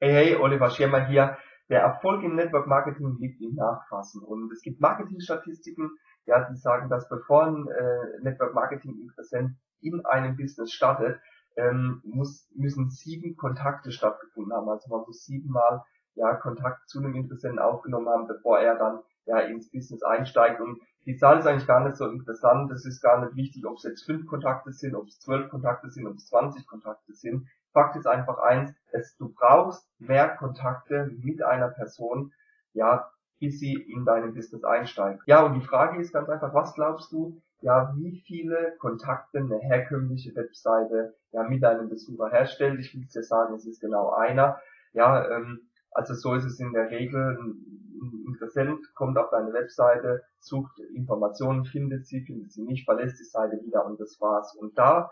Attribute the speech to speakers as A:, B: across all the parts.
A: Hey, hey, Oliver Schirmer hier. Der Erfolg im Network Marketing liegt im Nachfassen. Und es gibt Marketingstatistiken, ja, die sagen, dass bevor ein äh, Network Marketing Interessent in einem Business startet, ähm, muss, müssen sieben Kontakte stattgefunden haben. Also man muss siebenmal ja, Kontakt zu einem Interessenten aufgenommen haben, bevor er dann ja ins Business einsteigt. Und die Zahl ist eigentlich gar nicht so interessant. Es ist gar nicht wichtig, ob es jetzt fünf Kontakte sind, ob es zwölf Kontakte sind, ob es 20 Kontakte sind. Fakt ist einfach eins, dass du brauchst mehr Kontakte mit einer Person, ja, bis sie in deinem Business einsteigt. Ja, und die Frage ist ganz einfach, was glaubst du, ja, wie viele Kontakte eine herkömmliche Webseite ja mit deinem Besucher herstellt? Ich will dir sagen, es ist genau einer. Ja, ähm, also so ist es in der Regel. Ein Interessent kommt auf deine Webseite, sucht Informationen, findet sie, findet sie nicht, verlässt die Seite wieder und das war's. Und da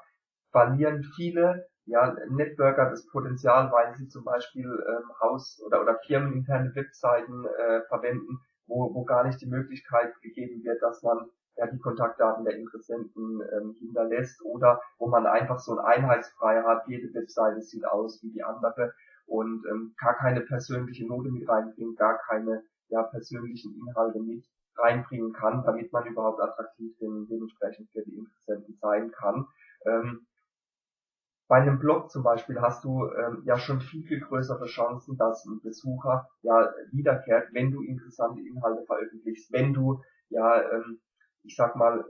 A: verlieren viele ja, Networker das Potenzial, weil sie zum Beispiel ähm, Haus- oder, oder firmeninterne Webseiten äh, verwenden, wo, wo gar nicht die Möglichkeit gegeben wird, dass man ja, die Kontaktdaten der Interessenten ähm, hinterlässt oder wo man einfach so ein Einheitsfrei hat, jede Webseite sieht aus wie die andere und ähm, gar keine persönliche Note mit reinbringt, gar keine ja, persönlichen Inhalte mit reinbringen kann, damit man überhaupt attraktiv dem, dementsprechend für die Interessenten sein kann. Ähm, bei einem Blog zum Beispiel hast du ähm, ja schon viel, viel größere Chancen, dass ein Besucher ja wiederkehrt, wenn du interessante Inhalte veröffentlichst, wenn du ja, ähm, ich sag mal,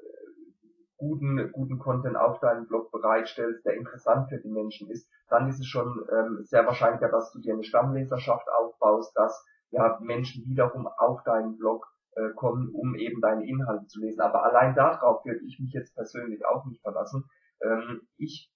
A: guten, guten Content auf deinem Blog bereitstellst, der interessant für die Menschen ist, dann ist es schon ähm, sehr wahrscheinlicher, dass du dir eine Stammleserschaft aufbaust, dass ja Menschen wiederum auf deinen Blog äh, kommen, um eben deine Inhalte zu lesen. Aber allein darauf würde ich mich jetzt persönlich auch nicht verlassen. Ähm, ich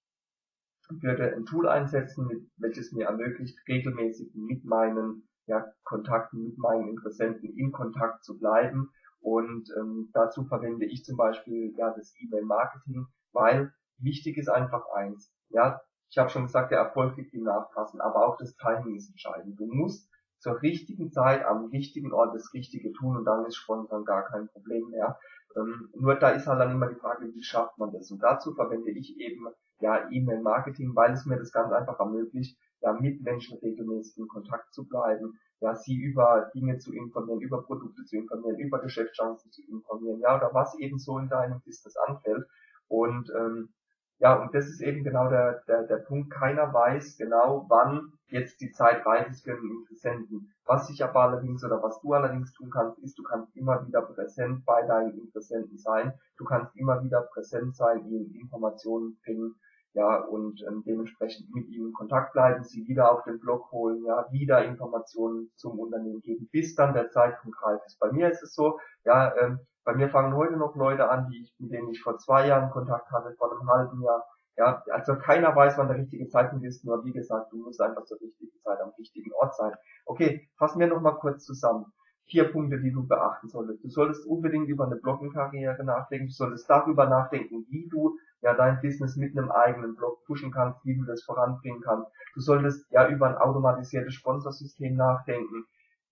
A: würde ein Tool einsetzen, welches mir ermöglicht, regelmäßig mit meinen ja, Kontakten, mit meinen Interessenten in Kontakt zu bleiben und ähm, dazu verwende ich zum Beispiel ja das E-Mail-Marketing, weil wichtig ist einfach eins. Ja, ich habe schon gesagt, der Erfolg liegt im Nachfassen, aber auch das Timing ist entscheidend. Du musst zur richtigen Zeit am richtigen Ort das Richtige tun und dann ist Sponsern gar kein Problem mehr. Ähm, nur da ist halt dann immer die Frage, wie schafft man das? Und dazu verwende ich eben ja E-Mail-Marketing, weil es mir das ganz einfach ermöglicht, ja mit Menschen regelmäßig in Kontakt zu bleiben, ja sie über Dinge zu informieren, über Produkte zu informieren, über Geschäftschancen zu informieren, ja oder was eben so in deinem Business anfällt. Und ähm, ja, und das ist eben genau der, der, der Punkt. Keiner weiß genau, wann jetzt die Zeit reif ist für einen Interessenten. Was ich aber allerdings oder was du allerdings tun kannst, ist, du kannst immer wieder präsent bei deinen Interessenten sein. Du kannst immer wieder präsent sein, ihnen Informationen bringen, ja, und ähm, dementsprechend mit ihnen in Kontakt bleiben, sie wieder auf den Blog holen, ja, wieder Informationen zum Unternehmen geben, bis dann der Zeitpunkt reif ist. Bei mir ist es so, ja, ähm, bei mir fangen heute noch Leute an, die ich, mit denen ich vor zwei Jahren Kontakt hatte, vor einem halben Jahr. Ja, also keiner weiß, wann der richtige Zeitpunkt ist, nur wie gesagt, du musst einfach zur richtigen Zeit am richtigen Ort sein. Okay, fassen wir nochmal kurz zusammen. Vier Punkte, die du beachten solltest. Du solltest unbedingt über eine Bloggenkarriere nachdenken, du solltest darüber nachdenken, wie du ja dein Business mit einem eigenen Blog pushen kannst, wie du das voranbringen kannst. Du solltest ja über ein automatisiertes Sponsorsystem nachdenken.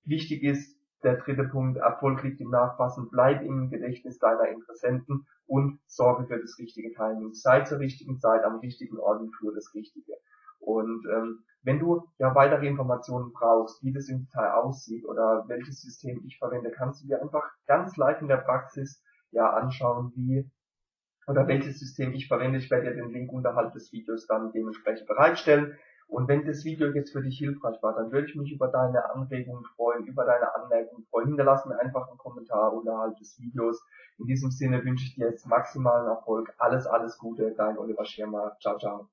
A: Wichtig ist, der dritte Punkt, Erfolg liegt im Nachfassen, bleib im Gedächtnis deiner Interessenten und sorge für das richtige Timing. Sei zur richtigen Zeit am richtigen Ort und für das Richtige. Und ähm, wenn du ja weitere Informationen brauchst, wie das im Detail aussieht oder welches System ich verwende, kannst du dir einfach ganz live in der Praxis ja anschauen, wie oder welches System ich verwende. Ich werde dir den Link unterhalb des Videos dann dementsprechend bereitstellen. Und wenn das Video jetzt für dich hilfreich war, dann würde ich mich über deine Anregungen freuen, über deine Anmerkungen freuen. Hinterlass mir einfach einen Kommentar unterhalb des Videos. In diesem Sinne wünsche ich dir jetzt maximalen Erfolg. Alles, alles Gute, dein Oliver Schirmer. Ciao, ciao.